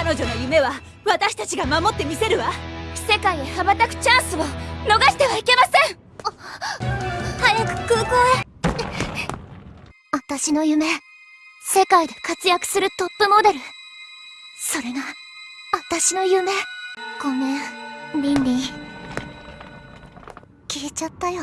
彼女の夢は私たちが守ってみせるわ。世界へ羽ばたくチャンスを逃してはいけません。早く空港へ。私の夢。世界で活躍するトップモデル。それが私の夢。ごめん。リンリン。消えちゃったよ。